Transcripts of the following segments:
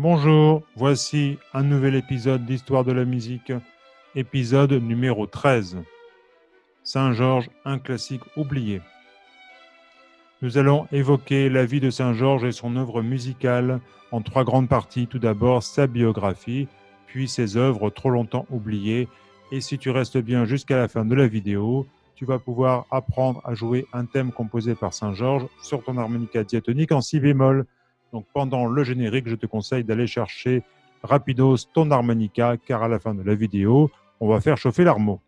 Bonjour, voici un nouvel épisode d'Histoire de la musique, épisode numéro 13. Saint-Georges, un classique oublié. Nous allons évoquer la vie de Saint-Georges et son œuvre musicale en trois grandes parties. Tout d'abord, sa biographie, puis ses œuvres trop longtemps oubliées. Et si tu restes bien jusqu'à la fin de la vidéo, tu vas pouvoir apprendre à jouer un thème composé par Saint-Georges sur ton harmonica diatonique en si bémol. Donc pendant le générique, je te conseille d'aller chercher rapidos ton harmonica, car à la fin de la vidéo, on va faire chauffer l'armo.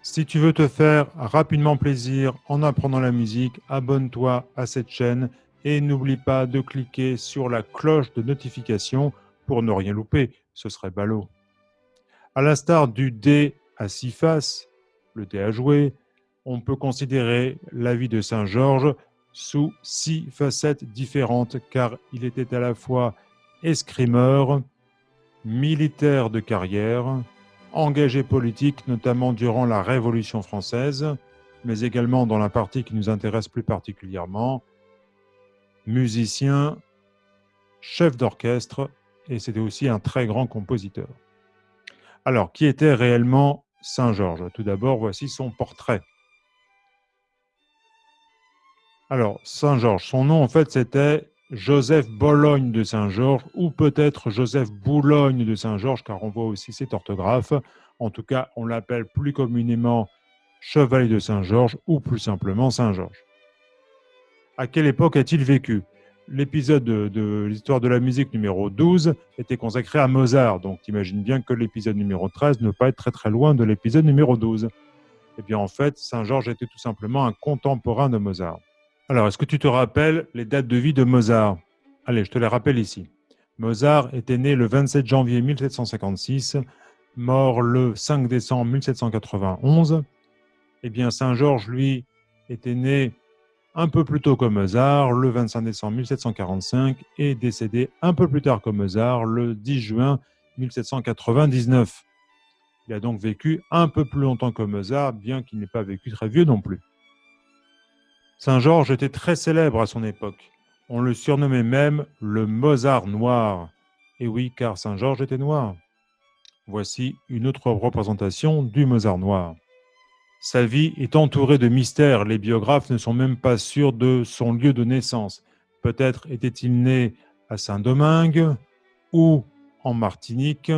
Si tu veux te faire rapidement plaisir en apprenant la musique, abonne-toi à cette chaîne et n'oublie pas de cliquer sur la cloche de notification pour ne rien louper, ce serait ballot. À l'instar du dé à six faces, le dé à jouer, on peut considérer la vie de Saint Georges sous six facettes différentes car il était à la fois escrimeur, militaire de carrière, engagé politique notamment durant la Révolution française, mais également dans la partie qui nous intéresse plus particulièrement, musicien, chef d'orchestre, et c'était aussi un très grand compositeur. Alors, qui était réellement Saint-Georges Tout d'abord, voici son portrait. Alors, Saint-Georges, son nom, en fait, c'était Joseph Bologne de Saint-Georges, ou peut-être Joseph Boulogne de Saint-Georges, car on voit aussi cette orthographe. En tout cas, on l'appelle plus communément Chevalier de Saint-Georges, ou plus simplement Saint-Georges à quelle époque a-t-il vécu? L'épisode de, l'histoire de la musique numéro 12 était consacré à Mozart, donc imagine bien que l'épisode numéro 13 ne pas être très très loin de l'épisode numéro 12. Eh bien en fait, Saint-Georges était tout simplement un contemporain de Mozart. Alors, est-ce que tu te rappelles les dates de vie de Mozart? Allez, je te les rappelle ici. Mozart était né le 27 janvier 1756, mort le 5 décembre 1791. Eh bien, Saint-Georges, lui, était né un peu plus tôt que Mozart, le 25 décembre 1745, et décédé un peu plus tard que Mozart, le 10 juin 1799. Il a donc vécu un peu plus longtemps que Mozart, bien qu'il n'ait pas vécu très vieux non plus. Saint-Georges était très célèbre à son époque. On le surnommait même le Mozart noir. Et oui, car Saint-Georges était noir. Voici une autre représentation du Mozart noir. Sa vie est entourée de mystères. Les biographes ne sont même pas sûrs de son lieu de naissance. Peut-être était-il né à Saint-Domingue ou en Martinique,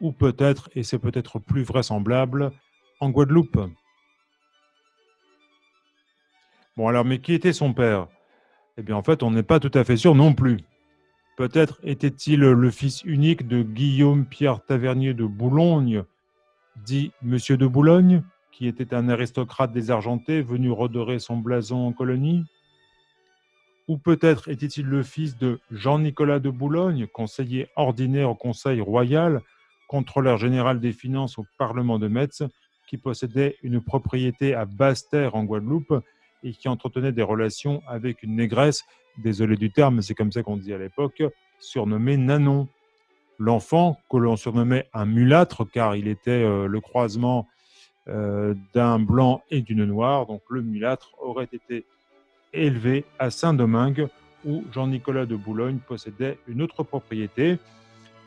ou peut-être, et c'est peut-être plus vraisemblable, en Guadeloupe. Bon alors, mais qui était son père? Eh bien en fait, on n'est pas tout à fait sûr non plus. Peut-être était-il le fils unique de Guillaume Pierre Tavernier de Boulogne, dit Monsieur de Boulogne, qui était un aristocrate désargenté venu redorer son blason en colonie? Ou peut-être était-il le fils de Jean-Nicolas de Boulogne, conseiller ordinaire au Conseil royal, contrôleur général des finances au Parlement de Metz, qui possédait une propriété à Basse-Terre en Guadeloupe et qui entretenait des relations avec une négresse, désolé du terme, c'est comme ça qu'on dit à l'époque, surnommée Nanon. L'enfant, que l'on surnommait un mulâtre, car il était euh, le croisement d'un blanc et d'une noire. Donc le mulâtre aurait été élevé à Saint-Domingue, où Jean-Nicolas de Boulogne possédait une autre propriété.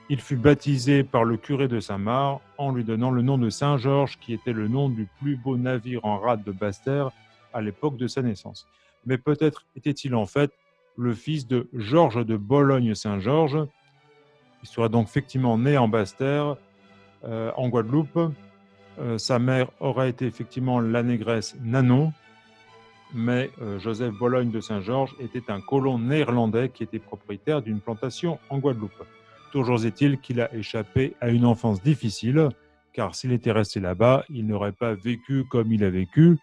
Il fut baptisé par le curé de Saint-Marc en lui donnant le nom de Saint-Georges, qui était le nom du plus beau navire en rade de Basse-Terre à l'époque de sa naissance. Mais peut-être était-il en fait le fils de Georges de Bologne-Saint-Georges. Il serait donc effectivement né en Basse-Terre, euh, en Guadeloupe, euh, sa mère aurait été effectivement la négresse Nanon, mais euh, Joseph Bologne de Saint-Georges était un colon néerlandais qui était propriétaire d'une plantation en Guadeloupe. Toujours est-il qu'il a échappé à une enfance difficile, car s'il était resté là-bas, il n'aurait pas vécu comme il a vécu,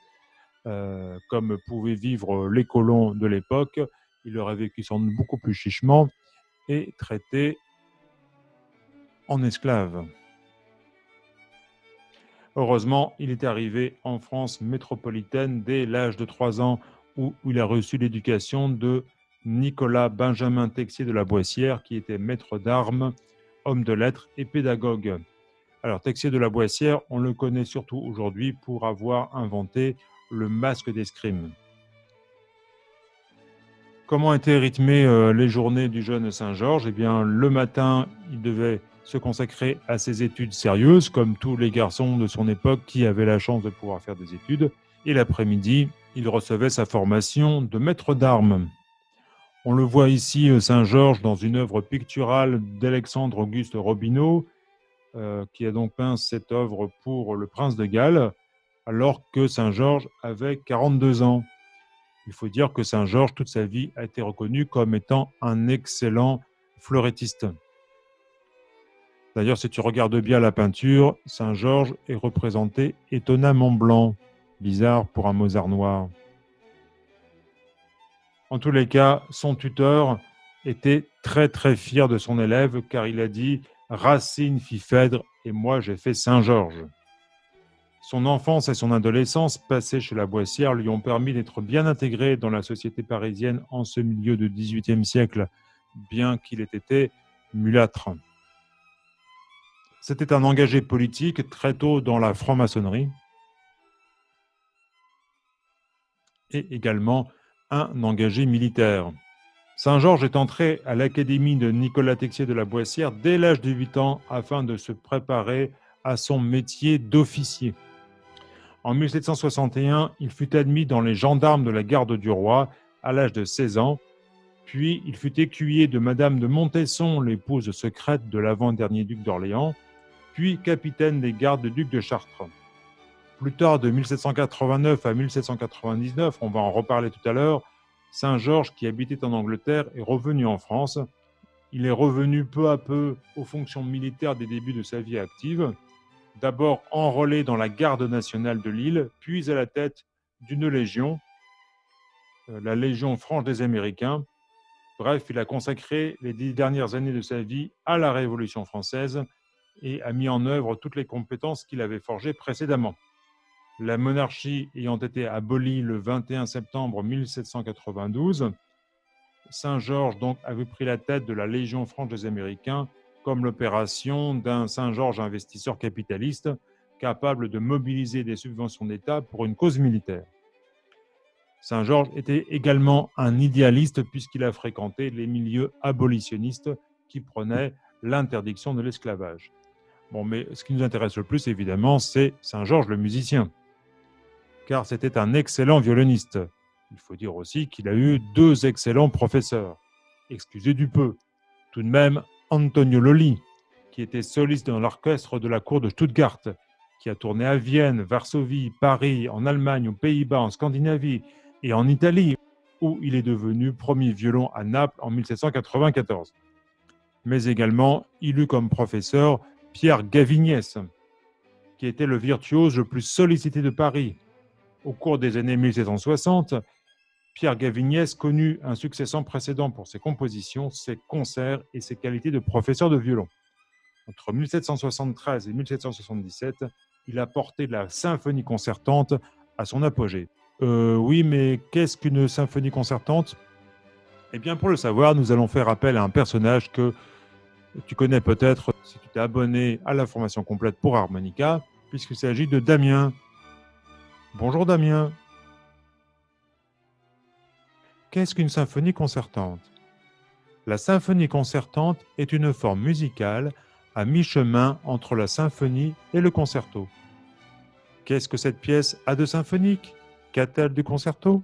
euh, comme pouvaient vivre les colons de l'époque. Il aurait vécu sans doute beaucoup plus chichement et traité en esclave. Heureusement, il est arrivé en France métropolitaine dès l'âge de 3 ans où il a reçu l'éducation de Nicolas Benjamin Texier de la Boissière, qui était maître d'armes, homme de lettres et pédagogue. Alors, Texier de la Boissière, on le connaît surtout aujourd'hui pour avoir inventé le masque d'escrime. Comment étaient rythmées euh, les journées du jeune Saint-Georges? Eh bien, le matin, il devait se consacrer à ses études sérieuses, comme tous les garçons de son époque qui avaient la chance de pouvoir faire des études. Et l'après-midi, il recevait sa formation de maître d'armes. On le voit ici, euh, Saint-Georges, dans une œuvre picturale d'Alexandre Auguste Robineau, euh, qui a donc peint cette œuvre pour le prince de Galles, alors que Saint-Georges avait 42 ans. Il faut dire que Saint-Georges, toute sa vie, a été reconnu comme étant un excellent fleurettiste. D'ailleurs, si tu regardes bien la peinture, Saint-Georges est représenté étonnamment blanc. Bizarre pour un Mozart noir. En tous les cas, son tuteur était très très fier de son élève car il a dit « Racine fit Phèdre et moi j'ai fait Saint-Georges ». Son enfance et son adolescence passées chez la Boissière lui ont permis d'être bien intégré dans la société parisienne en ce milieu du XVIIIe siècle, bien qu'il ait été mulâtre. C'était un engagé politique très tôt dans la franc-maçonnerie et également un engagé militaire. Saint-Georges est entré à l'académie de Nicolas Texier de la Boissière dès l'âge de 8 ans afin de se préparer à son métier d'officier. En 1761, il fut admis dans les gendarmes de la garde du roi à l'âge de 16 ans, puis il fut écuyer de Madame de Montesson, l'épouse secrète de l'avant-dernier duc d'Orléans, puis capitaine des gardes du duc de Chartres. Plus tard, de 1789 à 1799, on va en reparler tout à l'heure, Saint-Georges, qui habitait en Angleterre, est revenu en France. Il est revenu peu à peu aux fonctions militaires des débuts de sa vie active d'abord enrôlé dans la garde nationale de Lille, puis à la tête d'une légion, euh, la Légion franche des Américains. Bref, il a consacré les dix dernières années de sa vie à la Révolution française et a mis en œuvre toutes les compétences qu'il avait forgées précédemment. La monarchie ayant été abolie le 21 septembre 1792, Saint-Georges donc avait pris la tête de la Légion franche des Américains comme l'opération d'un Saint-Georges investisseur capitaliste capable de mobiliser des subventions d'État pour une cause militaire. Saint-Georges était également un idéaliste puisqu'il a fréquenté les milieux abolitionnistes qui prônaient l'interdiction de l'esclavage. Bon, mais ce qui nous intéresse le plus, évidemment, c'est Saint-Georges le musicien, car c'était un excellent violoniste. Il faut dire aussi qu'il a eu deux excellents professeurs. Excusez du peu. Tout de même, Antonio Lolli, qui était soliste dans l'orchestre de la cour de Stuttgart, qui a tourné à Vienne, Varsovie, Paris, en Allemagne, aux Pays-Bas, en Scandinavie et en Italie, où il est devenu premier violon à Naples en 1794. Mais également, il eut comme professeur Pierre Gavignès, qui était le virtuose le plus sollicité de Paris. Au cours des années 1760, Pierre Gavignès connut un succès sans précédent pour ses compositions, ses concerts et ses qualités de professeur de violon. Entre 1773 et 1777, il a porté la symphonie concertante à son apogée. Euh, oui, mais qu'est-ce qu'une symphonie concertante? Eh bien, pour le savoir, nous allons faire appel à un personnage que tu connais peut-être si tu t'es abonné à la formation complète pour Harmonica, puisqu'il s'agit de Damien. Bonjour Damien. Qu'est-ce qu'une symphonie concertante? La symphonie concertante est une forme musicale à mi-chemin entre la symphonie et le concerto. Qu'est-ce que cette pièce a de symphonique? Qu'a-t-elle du concerto?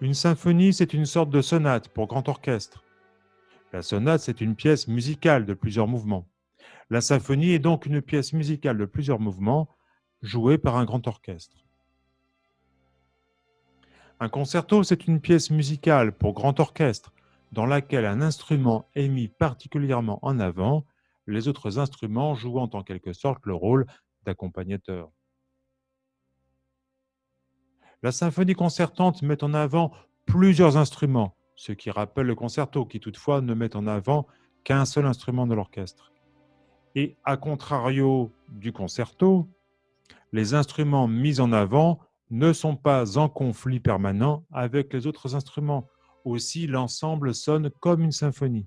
Une symphonie, c'est une sorte de sonate pour grand orchestre. La sonate, c'est une pièce musicale de plusieurs mouvements. La symphonie est donc une pièce musicale de plusieurs mouvements jouée par un grand orchestre. Un concerto, c'est une pièce musicale pour grand orchestre dans laquelle un instrument est mis particulièrement en avant, les autres instruments jouant en quelque sorte le rôle d'accompagnateur. La symphonie concertante met en avant plusieurs instruments, ce qui rappelle le concerto, qui toutefois ne met en avant qu'un seul instrument de l'orchestre. Et à contrario du concerto, les instruments mis en avant ne sont pas en conflit permanent avec les autres instruments. Aussi, l'ensemble sonne comme une symphonie.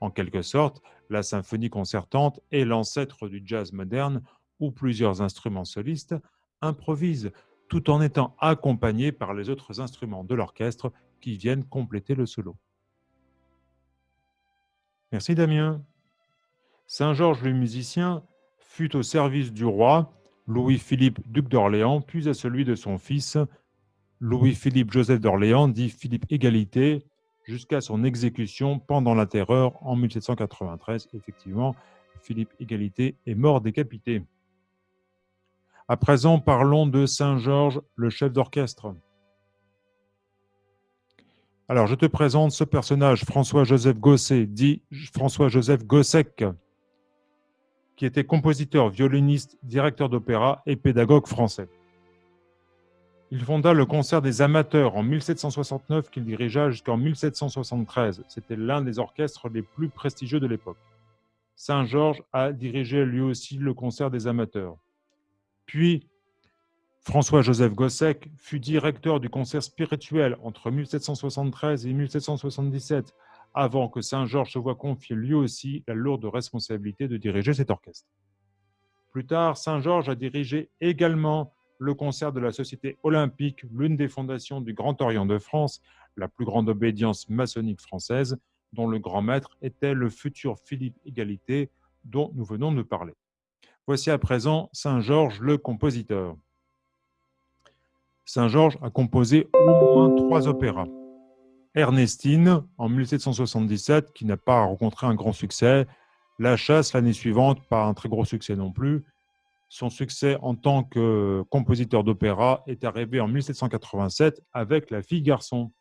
En quelque sorte, La symphonie concertante est l'ancêtre du jazz moderne où plusieurs instruments solistes improvisent tout en étant accompagnés par les autres instruments de l'orchestre qui viennent compléter le solo. Merci Damien. Saint-Georges le musicien fut au service du roi Louis-Philippe, duc d'Orléans, puis à celui de son fils Louis-Philippe Joseph d'Orléans, dit Philippe Égalité, jusqu'à son exécution pendant la Terreur en 1793. Effectivement, Philippe Égalité est mort décapité. À présent, parlons de Saint-Georges, le chef d'orchestre. Alors, je te présente ce personnage, François-Joseph Gosset, dit François-Joseph Gossec, qui était compositeur, violoniste, directeur d'opéra et pédagogue français. Il fonda le concert des amateurs en 1769 qu'il dirigea jusqu'en 1773. C'était l'un des orchestres les plus prestigieux de l'époque. Saint-Georges a dirigé lui aussi le concert des amateurs. Puis, François-Joseph Gossec fut directeur du concert spirituel entre 1773 et 1777 avant que Saint-Georges se voit confier lui aussi la lourde responsabilité de diriger cet orchestre. Plus tard, Saint-Georges a dirigé également le concert de la Société olympique, l'une des fondations du Grand Orient de France, la plus grande obédience maçonnique française, dont le grand maître était le futur Philippe Égalité, dont nous venons de parler. Voici à présent Saint-Georges le compositeur. Saint-Georges a composé au moins trois opéras. Ernestine en 1777, qui n'a pas rencontré un grand succès. La chasse l'année suivante, pas un très gros succès non plus. Son succès en tant que compositeur d'opéra est arrivé en 1787 avec La fille garçon.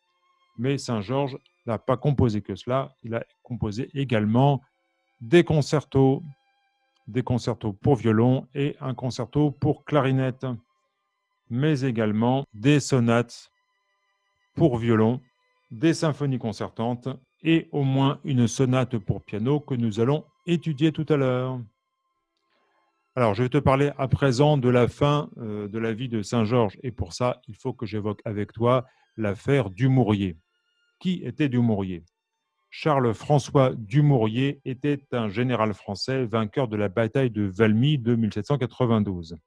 Mais Saint-Georges n'a pas composé que cela, il a composé également des concertos, des concertos pour violon et un concerto pour clarinette, mais également des sonates pour violon des symphonies concertantes et au moins une sonate pour piano que nous allons étudier tout à l'heure. Alors, je vais te parler à présent de la fin euh, de la vie de Saint-Georges. Et pour ça, il faut que j'évoque avec toi l'affaire Dumouriez. Qui était Dumouriez Charles-François Dumouriez était un général français vainqueur de la bataille de Valmy de 1792.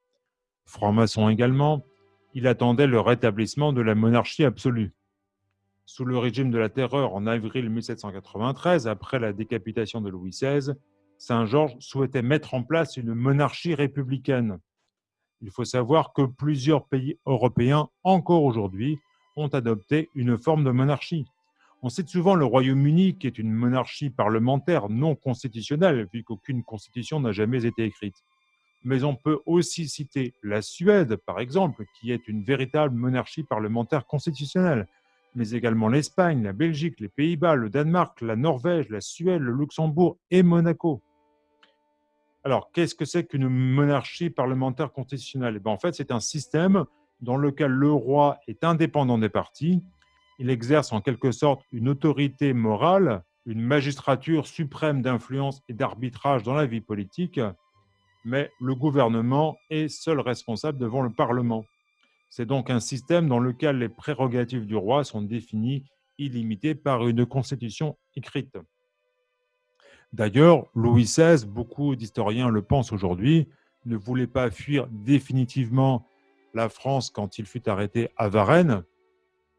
Franc-maçon également, il attendait le rétablissement de la monarchie absolue. Sous le régime de la Terreur en avril 1793, après la décapitation de Louis XVI, Saint-Georges souhaitait mettre en place une monarchie républicaine. Il faut savoir que plusieurs pays européens, encore aujourd'hui, ont adopté une forme de monarchie. On cite souvent le Royaume-Uni, qui est une monarchie parlementaire non constitutionnelle, puisqu'aucune constitution n'a jamais été écrite. Mais on peut aussi citer la Suède, par exemple, qui est une véritable monarchie parlementaire constitutionnelle, mais également l'Espagne, la Belgique, les Pays-Bas, le Danemark, la Norvège, la Suède, le Luxembourg et Monaco. Alors, qu'est-ce que c'est qu'une monarchie parlementaire constitutionnelle? Eh ben, En fait, c'est un système dans lequel le roi est indépendant des partis. Il exerce en quelque sorte une autorité morale, une magistrature suprême d'influence et d'arbitrage dans la vie politique, mais le gouvernement est seul responsable devant le Parlement. C'est donc un système dans lequel les prérogatives du roi sont définies illimitées par une constitution écrite. D'ailleurs, Louis XVI, beaucoup d'historiens le pensent aujourd'hui, ne voulait pas fuir définitivement la France quand il fut arrêté à Varennes,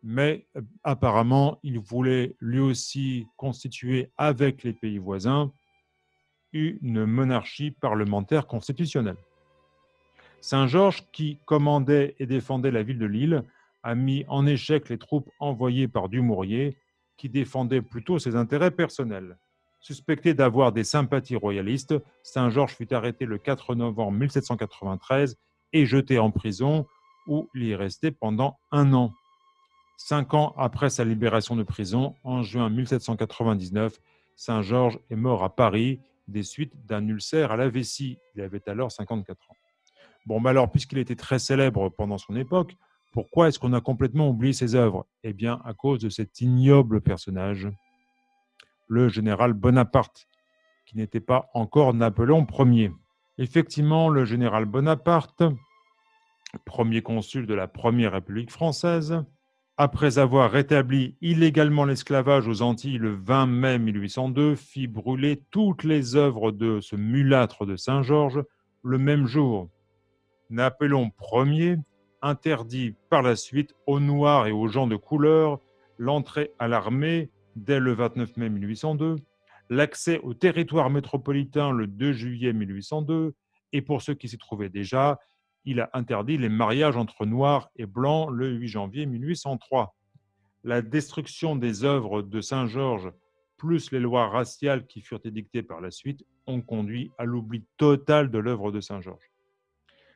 mais euh, apparemment, il voulait lui aussi constituer avec les pays voisins une monarchie parlementaire constitutionnelle. Saint-Georges, qui commandait et défendait la ville de Lille, a mis en échec les troupes envoyées par Dumouriez, qui défendait plutôt ses intérêts personnels. Suspecté d'avoir des sympathies royalistes, Saint-Georges fut arrêté le 4 novembre 1793 et jeté en prison, où il y est resté pendant un an. Cinq ans après sa libération de prison, en juin 1799, Saint-Georges est mort à Paris des suites d'un ulcère à la vessie. Il avait alors 54 ans. Bon, alors, puisqu'il était très célèbre pendant son époque, pourquoi est-ce qu'on a complètement oublié ses œuvres? Eh bien, à cause de cet ignoble personnage, le général Bonaparte, qui n'était pas encore Napoléon Ier. Effectivement, le général Bonaparte, premier consul de la Première République française, après avoir rétabli illégalement l'esclavage aux Antilles le 20 mai 1802, fit brûler toutes les œuvres de ce mulâtre de Saint-Georges le même jour. Napoléon Ier interdit par la suite aux Noirs et aux gens de couleur l'entrée à l'armée dès le 29 mai 1802, l'accès au territoire métropolitain le 2 juillet 1802, et pour ceux qui s'y trouvaient déjà, il a interdit les mariages entre noirs et blancs le 8 janvier 1803. La destruction des œuvres de Saint-Georges, plus les lois raciales qui furent édictées par la suite, ont conduit à l'oubli total de l'œuvre de Saint-Georges.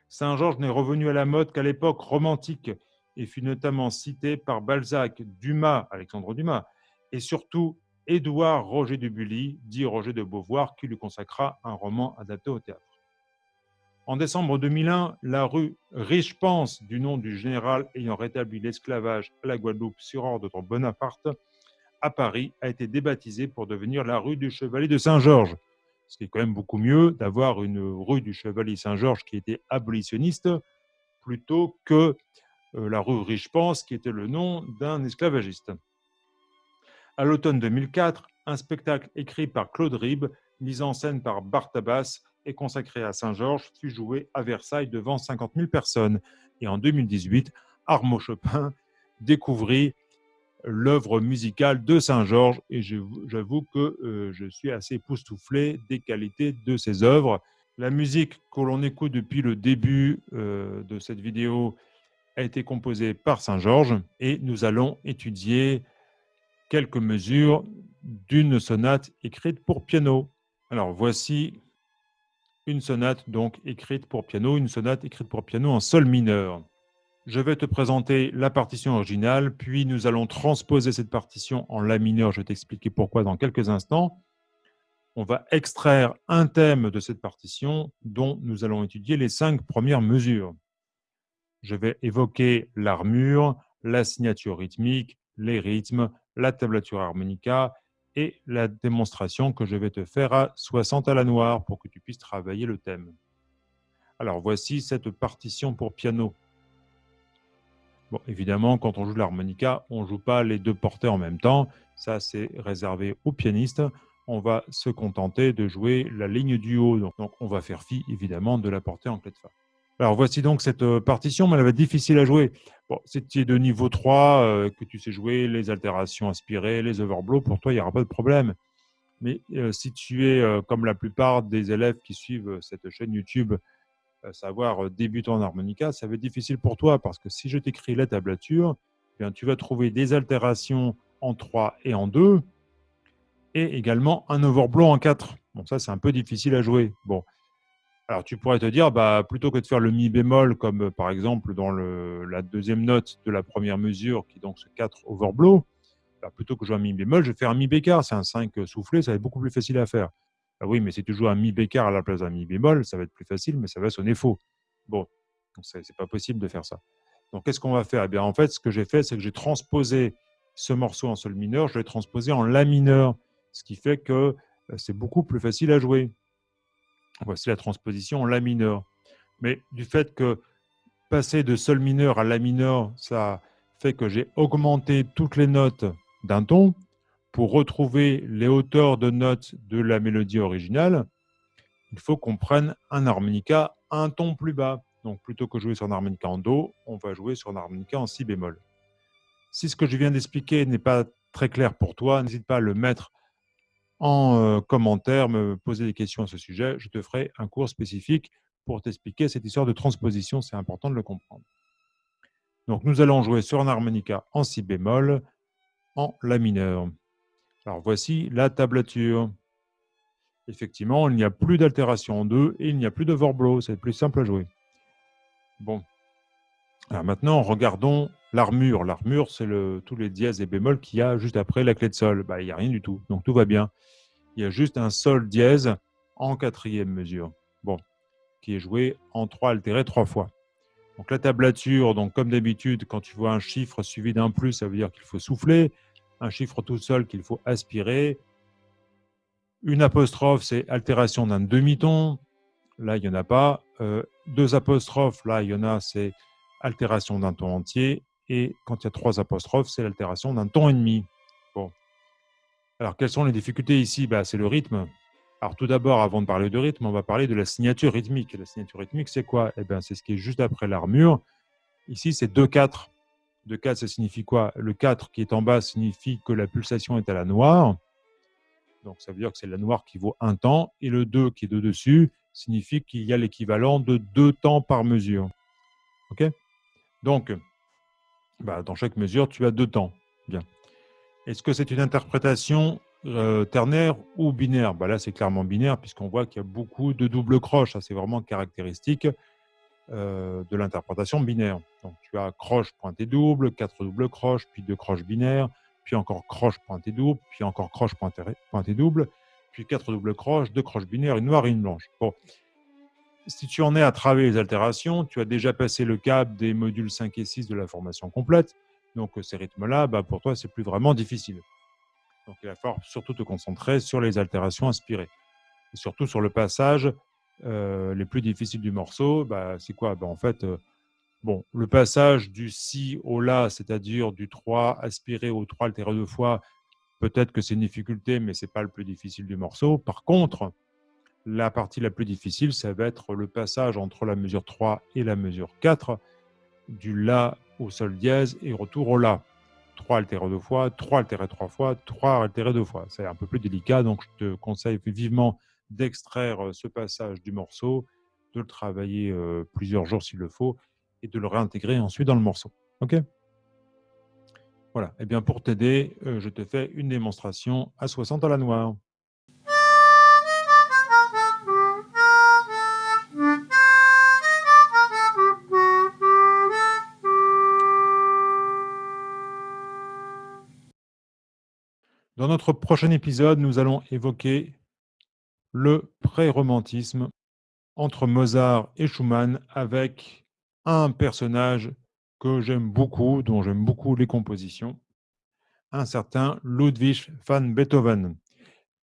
Saint-Georges n'est revenu à la mode qu'à l'époque romantique et fut notamment cité par Balzac, Dumas, Alexandre Dumas, et surtout Édouard Roger de Bully, dit Roger de Beauvoir, qui lui consacra un roman adapté au théâtre. En décembre 2001, la rue Riche-Pense, du nom du général ayant rétabli l'esclavage à la Guadeloupe sur ordre de Bonaparte, à Paris, a été débaptisée pour devenir la rue du Chevalier de Saint-Georges. Ce qui est quand même beaucoup mieux d'avoir une rue du Chevalier Saint-Georges qui était abolitionniste plutôt que euh, la rue Riche-Pense qui était le nom d'un esclavagiste. À l'automne 2004, un spectacle écrit par Claude Ribes, mis en scène par Bartabas, et consacré à Saint-Georges fut joué à Versailles devant 50 000 personnes. Et en 2018, Armand Chopin découvrit l'œuvre musicale de Saint-Georges et j'avoue que euh, je suis assez époustouflé des qualités de ses œuvres. La musique que l'on écoute depuis le début euh, de cette vidéo a été composée par Saint-Georges et nous allons étudier quelques mesures d'une sonate écrite pour piano. Alors voici une sonate donc écrite pour piano, une sonate écrite pour piano en sol mineur. Je vais te présenter la partition originale, puis nous allons transposer cette partition en la mineur. Je vais t'expliquer pourquoi dans quelques instants. On va extraire un thème de cette partition dont nous allons étudier les cinq premières mesures. Je vais évoquer l'armure, la signature rythmique, les rythmes, la tablature harmonica et la démonstration que je vais te faire à 60 à la noire pour que tu puisses travailler le thème. Alors voici cette partition pour piano. Bon, évidemment, quand on joue l'harmonica, on ne joue pas les deux portées en même temps. Ça, c'est réservé aux pianistes. On va se contenter de jouer la ligne du haut. Donc, on va faire fi, évidemment, de la portée en clé de fa. Alors voici donc cette euh, partition, mais elle va être difficile à jouer. Bon, si tu es de niveau 3, euh, que tu sais jouer les altérations inspirées, les overblows, pour toi, il n'y aura pas de problème. Mais euh, si tu es, comme la plupart des élèves qui suivent cette chaîne YouTube, savoir débutant en harmonica, ça va être difficile pour toi parce que si je t'écris la tablature, eh bien, tu vas trouver des altérations en 3 et en 2 et également un overblow en 4. Bon, ça, c'est un peu difficile à jouer. Bon, alors, tu pourrais te dire, bah, plutôt que de faire le mi bémol, comme euh, par exemple dans la deuxième note de la première mesure, qui est donc ce 4 overblow, bah, plutôt que jouer un mi bémol, je vais faire un mi bécart. C'est un 5 soufflé, ça va être beaucoup plus facile à faire. Ah oui, mais si tu joues un mi bécart à la place d'un mi bémol, ça va être plus facile, mais ça va sonner faux. Bon, ce n'est pas possible de faire ça. Donc, qu'est-ce qu'on va faire? Eh bien, En fait, ce que j'ai fait, c'est que j'ai transposé ce morceau en sol mineur, je l'ai transposé en la mineur, ce qui fait que euh, c'est beaucoup plus facile à jouer. Voici la transposition en La mineur. Mais du fait que passer de Sol mineur à La mineur, ça fait que j'ai augmenté toutes les notes d'un ton pour retrouver les hauteurs de notes de la mélodie originale. Il faut qu'on prenne un harmonica un ton plus bas. Donc plutôt que jouer sur un harmonica en Do, on va jouer sur un harmonica en Si bémol. Si ce que je viens d'expliquer n'est pas très clair pour toi, n'hésite pas à le mettre en commentaire, me poser des questions à ce sujet. Je te ferai un cours spécifique pour t'expliquer cette histoire de transposition. C'est important de le comprendre. Donc, nous allons jouer sur un harmonica en si bémol, en la mineur. Alors, voici la tablature. Effectivement, il n'y a plus d'altération en deux et il n'y a plus de d'overblow. C'est plus simple à jouer. Bon. Alors maintenant, regardons l'armure. L'armure, c'est tous les dièses et bémols qu'il y a juste après la clé de sol. Bah, il n'y a rien du tout, donc tout va bien. Il y a juste un sol dièse en quatrième mesure, bon, qui est joué en trois altéré trois fois. Donc la tablature, donc comme d'habitude, quand tu vois un chiffre suivi d'un plus, ça veut dire qu'il faut souffler. Un chiffre tout seul qu'il faut aspirer. Une apostrophe, c'est altération d'un demi-ton. Là, il n'y en a pas. Euh, deux apostrophes, là, il y en a, c'est altération d'un ton entier. et quand il y a trois apostrophes, c'est l'altération d'un ton et demi. Alors, quelles sont les difficultés ici? Bah, C'est le rythme. Alors, tout d'abord, avant de parler de rythme, on va parler de la signature rythmique. La signature rythmique, c'est quoi? Eh bien, c'est ce qui est juste après l'armure. Ici, c'est 2-4. 2-4, ça signifie quoi? Le 4 qui est en bas signifie que la pulsation est à la noire. Donc, ça veut dire que c'est la noire qui vaut un temps. Et le 2 qui est de dessus signifie qu'il y a l'équivalent de deux temps par mesure. OK? Donc, bah, dans chaque mesure, tu as deux temps. Bien. Est-ce que c'est une interprétation euh, ternaire ou binaire? Bah, Là, c'est clairement binaire, puisqu'on voit qu'il y a beaucoup de doubles croches. c'est vraiment caractéristique euh, de l'interprétation binaire. Donc, tu as croche pointée double, quatre doubles croches, puis deux croches binaires, puis encore croche pointée double, puis encore croche pointée double, puis quatre doubles croches, deux croches binaires, une noire et une blanche. Si tu en es à travailler les altérations, tu as déjà passé le cap des modules 5 et 6 de la formation complète. Donc, ces rythmes-là, bah, pour toi, c'est plus vraiment difficile. Donc, il va falloir surtout te concentrer sur les altérations inspirées. Et surtout sur le passage euh, les plus difficiles du morceau. Bah, c'est quoi? Bah, En fait, euh, bon, le passage du si au la, c'est-à-dire du 3 aspiré au 3 altéré deux fois, peut-être que c'est une difficulté, mais ce n'est pas le plus difficile du morceau. Par contre, la partie la plus difficile, ça va être le passage entre la mesure 3 et la mesure 4, du La au Sol dièse et retour au La. 3 altéré deux fois, 3 altéré trois fois, 3 altéré deux fois. C'est un peu plus délicat, donc je te conseille vivement d'extraire euh, ce passage du morceau, de le travailler euh, plusieurs jours s'il le faut, et de le réintégrer ensuite dans le morceau. OK? Voilà. Et eh bien pour t'aider, euh, je te fais une démonstration à 60 à la noire. Dans notre prochain épisode, nous allons évoquer le pré-romantisme entre Mozart et Schumann avec un personnage que j'aime beaucoup, dont j'aime beaucoup les compositions, un certain Ludwig van Beethoven.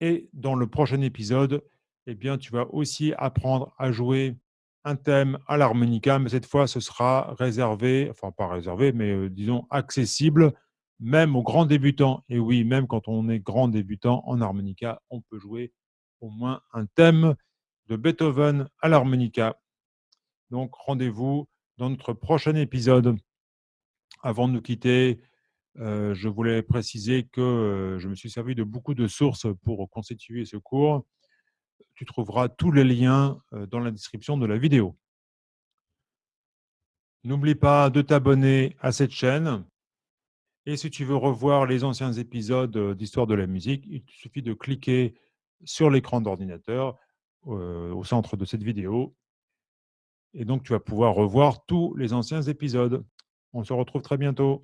Et dans le prochain épisode, eh tu vas aussi apprendre à jouer un thème à l'harmonica, mais cette fois, ce sera réservé, enfin pas réservé, mais euh, disons accessible même aux grands débutants. Et oui, même quand on est grand débutant en harmonica, on peut jouer au moins un thème de Beethoven à l'harmonica. Donc, rendez-vous dans notre prochain épisode. Avant de nous quitter, euh, je voulais préciser que euh, je me suis servi de beaucoup de sources pour constituer ce cours. Tu trouveras tous les liens euh, dans la description de la vidéo. N'oublie pas de t'abonner à cette chaîne et si tu veux revoir les anciens épisodes euh, d'Histoire de la musique, il te suffit de cliquer sur l'écran d'ordinateur euh, au centre de cette vidéo. Et donc, tu vas pouvoir revoir tous les anciens épisodes. On se retrouve très bientôt.